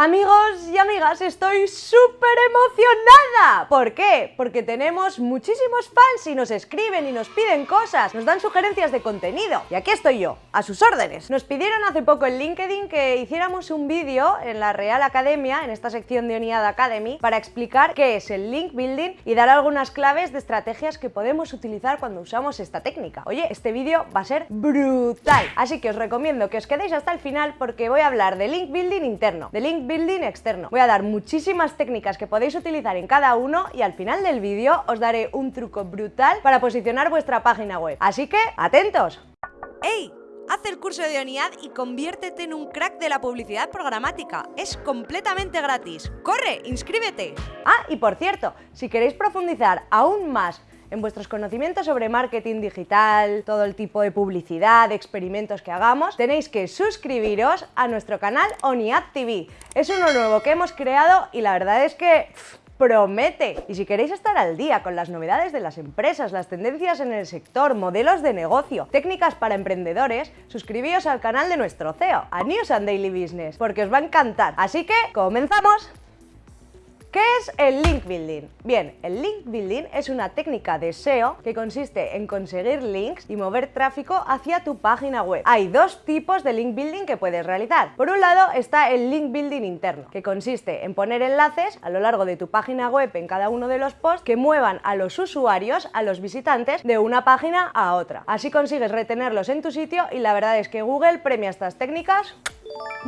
Amigos y amigas, estoy súper emocionada. ¿Por qué? Porque tenemos muchísimos fans y nos escriben y nos piden cosas, nos dan sugerencias de contenido. Y aquí estoy yo, a sus órdenes. Nos pidieron hace poco en LinkedIn que hiciéramos un vídeo en la Real Academia, en esta sección de Unidad Academy, para explicar qué es el link building y dar algunas claves de estrategias que podemos utilizar cuando usamos esta técnica. Oye, este vídeo va a ser brutal, así que os recomiendo que os quedéis hasta el final porque voy a hablar de link building interno, de link building externo. Voy a dar muchísimas técnicas que podéis utilizar en cada uno y al final del vídeo os daré un truco brutal para posicionar vuestra página web. Así que, ¡atentos! ¡Ey! Haz el curso de ONIAD y conviértete en un crack de la publicidad programática. Es completamente gratis. ¡Corre! ¡Inscríbete! Ah, y por cierto, si queréis profundizar aún más en vuestros conocimientos sobre marketing digital, todo el tipo de publicidad, experimentos que hagamos, tenéis que suscribiros a nuestro canal ONIAD TV. Es uno nuevo que hemos creado y la verdad es que promete. Y si queréis estar al día con las novedades de las empresas, las tendencias en el sector, modelos de negocio, técnicas para emprendedores, suscribíos al canal de nuestro CEO, a News and Daily Business, porque os va a encantar. Así que, ¡comenzamos! ¿Qué es el link building? Bien, el link building es una técnica de SEO que consiste en conseguir links y mover tráfico hacia tu página web. Hay dos tipos de link building que puedes realizar. Por un lado está el link building interno, que consiste en poner enlaces a lo largo de tu página web en cada uno de los posts que muevan a los usuarios, a los visitantes, de una página a otra. Así consigues retenerlos en tu sitio y la verdad es que Google premia estas técnicas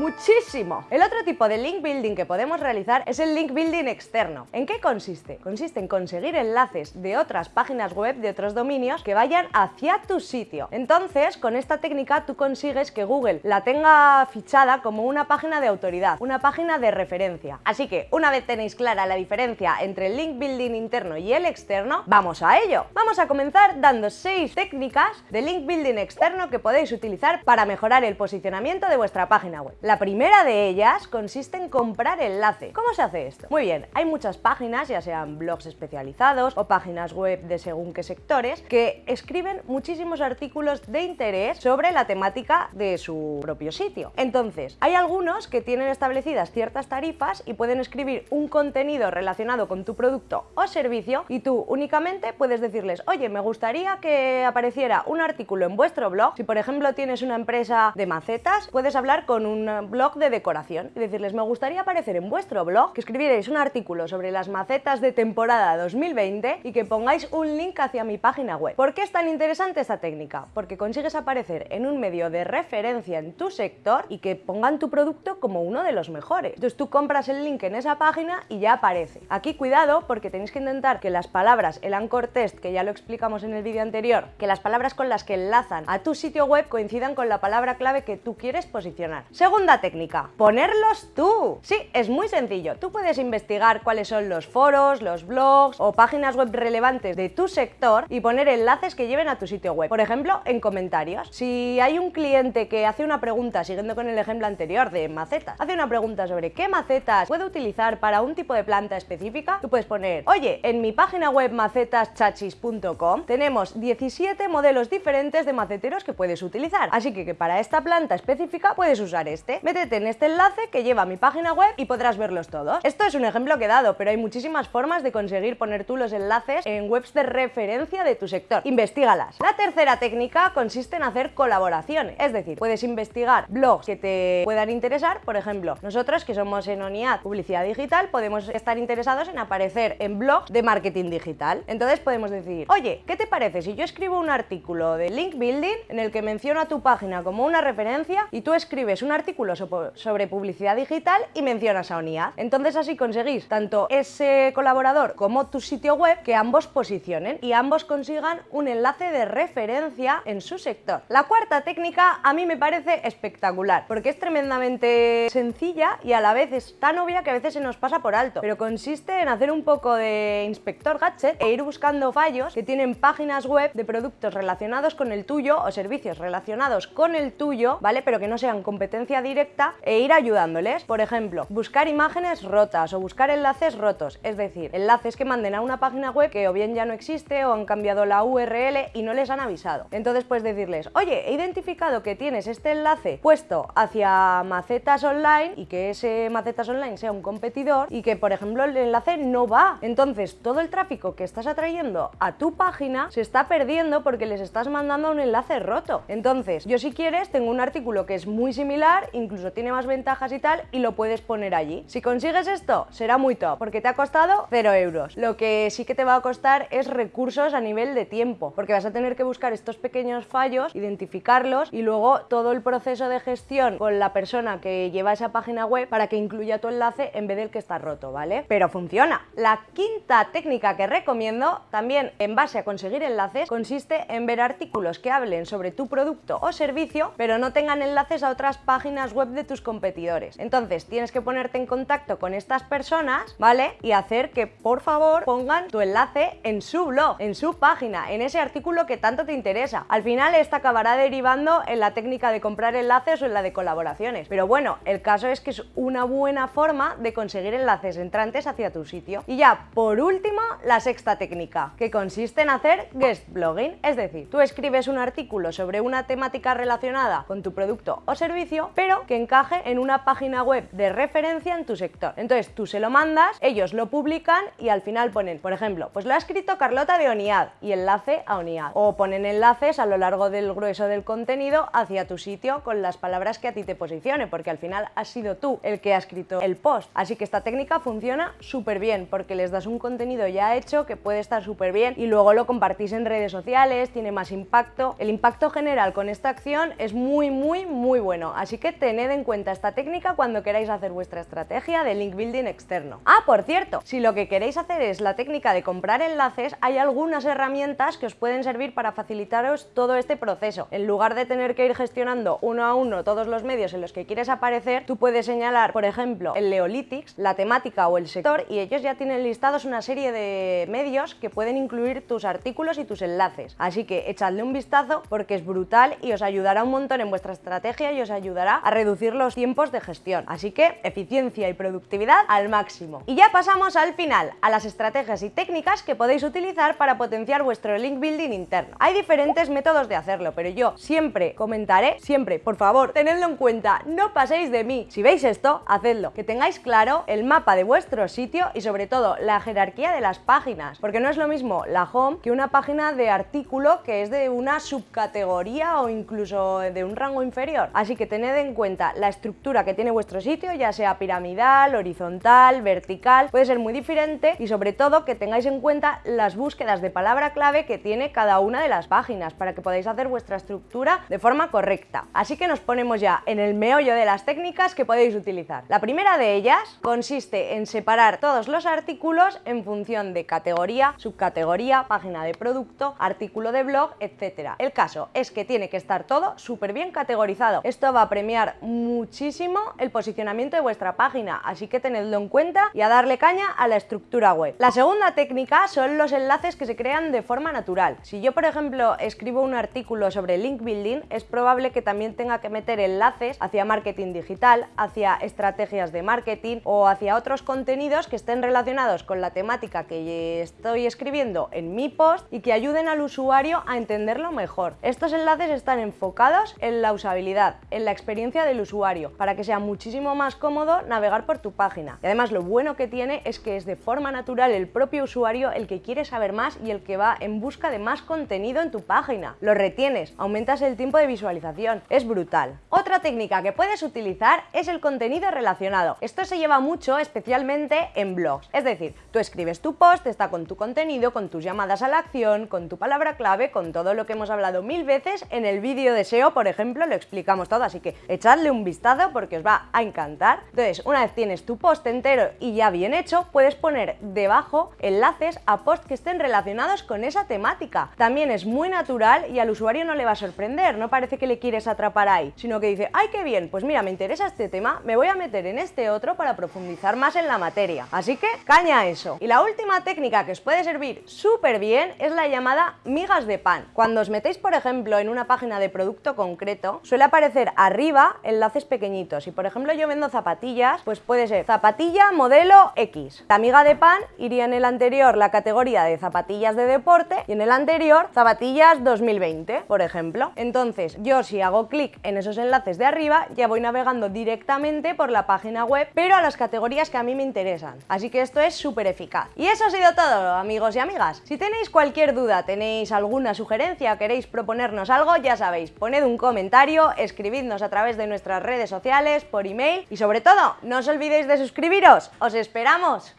muchísimo. El otro tipo de link building que podemos realizar es el link building externo. ¿En qué consiste? Consiste en conseguir enlaces de otras páginas web, de otros dominios, que vayan hacia tu sitio. Entonces, con esta técnica tú consigues que Google la tenga fichada como una página de autoridad, una página de referencia. Así que, una vez tenéis clara la diferencia entre el link building interno y el externo, ¡vamos a ello! Vamos a comenzar dando 6 técnicas de link building externo que podéis utilizar para mejorar el posicionamiento de vuestra página La primera de ellas consiste en comprar enlace. ¿Cómo se hace esto? Muy bien, hay muchas páginas, ya sean blogs especializados o páginas web de según qué sectores, que escriben muchísimos artículos de interés sobre la temática de su propio sitio. Entonces, hay algunos que tienen establecidas ciertas tarifas y pueden escribir un contenido relacionado con tu producto o servicio y tú únicamente puedes decirles, oye, me gustaría que apareciera un artículo en vuestro blog. Si por ejemplo tienes una empresa de macetas, puedes hablar con un blog de decoración y decirles, me gustaría aparecer en vuestro blog, que escribierais un artículo sobre las macetas de temporada 2020 y que pongáis un link hacia mi página web. ¿Por qué es tan interesante esta técnica? Porque consigues aparecer en un medio de referencia en tu sector y que pongan tu producto como uno de los mejores. Entonces tú compras el link en esa página y ya aparece. Aquí cuidado porque tenéis que intentar que las palabras, el anchor test, que ya lo explicamos en el vídeo anterior, que las palabras con las que enlazan a tu sitio web coincidan con la palabra clave que tú quieres posicionar. Segunda técnica, ponerlos tú. Sí, es muy sencillo. Tú puedes investigar cuáles son los foros, los blogs o páginas web relevantes de tu sector y poner enlaces que lleven a tu sitio web. Por ejemplo, en comentarios. Si hay un cliente que hace una pregunta, siguiendo con el ejemplo anterior de macetas, hace una pregunta sobre qué macetas puedo utilizar para un tipo de planta específica, tú puedes poner, oye, en mi página web macetaschachis.com tenemos 17 modelos diferentes de maceteros que puedes utilizar. Así que, que para esta planta específica puedes usar este métete en este enlace que lleva a mi página web y podrás verlos todos. Esto es un ejemplo que he dado, pero hay muchísimas formas de conseguir poner tú los enlaces en webs de referencia de tu sector. Investígalas. La tercera técnica consiste en hacer colaboraciones, es decir, puedes investigar blogs que te puedan interesar, por ejemplo, nosotros que somos en ONIAD Publicidad Digital podemos estar interesados en aparecer en blogs de marketing digital. Entonces podemos decir, oye, ¿qué te parece si yo escribo un artículo de link building en el que menciono a tu página como una referencia y tú escribes un artículo sobre publicidad digital y mencionas a ONIAD. Entonces así conseguís tanto ese colaborador como tu sitio web que ambos posicionen y ambos consigan un enlace de referencia en su sector. La cuarta técnica a mí me parece espectacular porque es tremendamente sencilla y a la vez es tan obvia que a veces se nos pasa por alto, pero consiste en hacer un poco de inspector gadget e ir buscando fallos que tienen páginas web de productos relacionados con el tuyo o servicios relacionados con el tuyo, ¿vale? Pero que no sean competencia directa e ir ayudándoles. Por ejemplo, buscar imágenes rotas o buscar enlaces rotos, es decir, enlaces que manden a una página web que o bien ya no existe o han cambiado la URL y no les han avisado. Entonces puedes decirles, oye, he identificado que tienes este enlace puesto hacia Macetas Online y que ese Macetas Online sea un competidor y que, por ejemplo, el enlace no va. Entonces, todo el tráfico que estás atrayendo a tu página se está perdiendo porque les estás mandando un enlace roto. Entonces, yo si quieres tengo un artículo que es muy similar, incluso tiene más ventajas y tal, y lo puedes poner allí. Si consigues esto, será muy top, porque te ha costado 0 euros. Lo que sí que te va a costar es recursos a nivel de tiempo, porque vas a tener que buscar estos pequeños fallos, identificarlos y luego todo el proceso de gestión con la persona que lleva esa página web para que incluya tu enlace en vez del que está roto, ¿vale? Pero funciona. La quinta técnica que recomiendo, también en base a conseguir enlaces, consiste en ver artículos que hablen sobre tu producto o servicio, pero no tengan enlaces a otras páginas web de tus competidores. Entonces tienes que ponerte en contacto con estas personas, ¿vale? Y hacer que por favor pongan tu enlace en su blog, en su página, en ese artículo que tanto te interesa. Al final esta acabará derivando en la técnica de comprar enlaces o en la de colaboraciones. Pero bueno, el caso es que es una buena forma de conseguir enlaces entrantes hacia tu sitio. Y ya, por último, la sexta técnica, que consiste en hacer guest blogging. Es decir, tú escribes un artículo sobre una temática relacionada con tu producto o servicio, pero que encaje en una página web de referencia en tu sector. Entonces tú se lo mandas, ellos lo publican y al final ponen, por ejemplo, pues lo ha escrito Carlota de Oniad y enlace a Oniad. O ponen enlaces a lo largo del grueso del contenido hacia tu sitio con las palabras que a ti te posicione, porque al final has sido tú el que ha escrito el post. Así que esta técnica funciona súper bien porque les das un contenido ya hecho que puede estar súper bien y luego lo compartís en redes sociales, tiene más impacto. El impacto general con esta acción es muy, muy, muy bueno. Así que tened en cuenta esta técnica cuando queráis hacer vuestra estrategia de link building externo. Ah, por cierto, si lo que queréis hacer es la técnica de comprar enlaces, hay algunas herramientas que os pueden servir para facilitaros todo este proceso. En lugar de tener que ir gestionando uno a uno todos los medios en los que quieres aparecer, tú puedes señalar, por ejemplo, el Leolitics, la temática o el sector y ellos ya tienen listados una serie de medios que pueden incluir tus artículos y tus enlaces. Así que echadle un vistazo porque es brutal y os ayudará un montón en vuestra estrategia y os ayudará a reducir los tiempos de gestión. Así que eficiencia y productividad al máximo. Y ya pasamos al final, a las estrategias y técnicas que podéis utilizar para potenciar vuestro link building interno. Hay diferentes métodos de hacerlo, pero yo siempre comentaré, siempre, por favor, tenedlo en cuenta, no paséis de mí. Si veis esto, hacedlo. Que tengáis claro el mapa de vuestro sitio y sobre todo la jerarquía de las páginas, porque no es lo mismo la home que una página de artículo que es de una subcategoría o incluso de un rango inferior. Así que tened en cuenta la estructura que tiene vuestro sitio, ya sea piramidal, horizontal, vertical, puede ser muy diferente y sobre todo que tengáis en cuenta las búsquedas de palabra clave que tiene cada una de las páginas para que podáis hacer vuestra estructura de forma correcta. Así que nos ponemos ya en el meollo de las técnicas que podéis utilizar. La primera de ellas consiste en separar todos los artículos en función de categoría, subcategoría, página de producto, artículo de blog, etc. El caso es que tiene que estar todo súper bien categorizado. Esto va a premiar muchísimo el posicionamiento de vuestra página, así que tenedlo en cuenta y a darle caña a la estructura web. La segunda técnica son los enlaces que se crean de forma natural. Si yo, por ejemplo, escribo un artículo sobre link building, es probable que también tenga que meter enlaces hacia marketing digital, hacia estrategias de marketing o hacia otros contenidos que estén relacionados con la temática que estoy escribiendo en mi post y que ayuden al usuario a entenderlo mejor. Estos enlaces están enfocados en la usabilidad, en la experiencia del usuario, para que sea muchísimo más cómodo navegar por tu página. Y además lo bueno que tiene es que es de forma natural el propio usuario el que quiere saber más y el que va en busca de más contenido en tu página. Lo retienes, aumentas el tiempo de visualización. Es brutal. Otra técnica que puedes utilizar es el contenido relacionado. Esto se lleva mucho especialmente en blogs. Es decir, tú escribes tu post, está con tu contenido, con tus llamadas a la acción, con tu palabra clave, con todo lo que hemos hablado mil veces en el vídeo de SEO, por ejemplo, lo explicamos todo, así que echadle un vistazo porque os va a encantar. Entonces, una vez tienes tu post entero y ya bien hecho, puedes poner debajo enlaces a posts que estén relacionados con esa temática. También es muy natural y al usuario no le va a sorprender, no parece que le quieres atrapar ahí, sino que dice, ¡ay qué bien! Pues mira, me interesa este tema, me voy a meter en este otro para profundizar más en la materia. Así que, caña eso. Y la última técnica que os puede servir súper bien es la llamada migas de pan. Cuando os metéis, por ejemplo, en una página de producto concreto, suele aparecer arriba enlaces pequeñitos. Si por ejemplo yo vendo zapatillas, pues puede ser zapatilla modelo X. La amiga de pan iría en el anterior la categoría de zapatillas de deporte y en el anterior zapatillas 2020, por ejemplo. Entonces yo si hago clic en esos enlaces de arriba ya voy navegando directamente por la página web, pero a las categorías que a mí me interesan. Así que esto es súper eficaz. Y eso ha sido todo, amigos y amigas. Si tenéis cualquier duda, tenéis alguna sugerencia, queréis proponernos algo, ya sabéis, poned un comentario, escribidnos a través de nuestras redes sociales, por email y sobre todo, no os olvidéis de suscribiros. ¡Os esperamos!